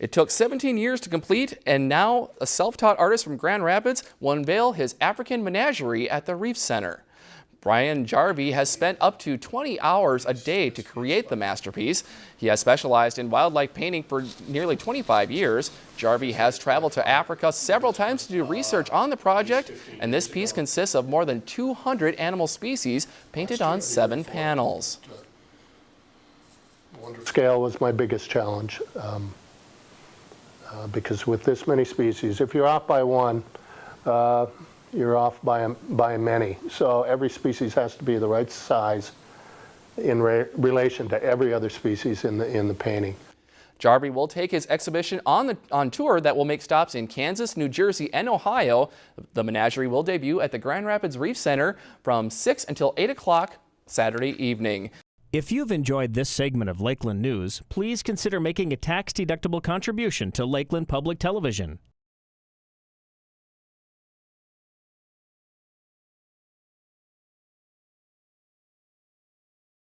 It took 17 years to complete, and now a self-taught artist from Grand Rapids will unveil his African menagerie at the Reif Center. Brian Jarvi has spent up to 20 hours a day to create the masterpiece. He has specialized in wildlife painting for nearly 25 years. Jarvi has traveled to Africa several times to do research on the project, and this piece consists of more than 200 animal species painted on seven panels. Scale was my biggest challenge. Um, uh, because with this many species, if you're off by one, uh, you're off by, by many. So every species has to be the right size in re relation to every other species in the, in the painting. Jarvi will take his exhibition on, the, on tour that will make stops in Kansas, New Jersey, and Ohio. The menagerie will debut at the Grand Rapids Reif Center from 6 until 8 o'clock Saturday evening. If you've enjoyed this segment of Lakeland News, please consider making a tax-deductible contribution to Lakeland Public Television.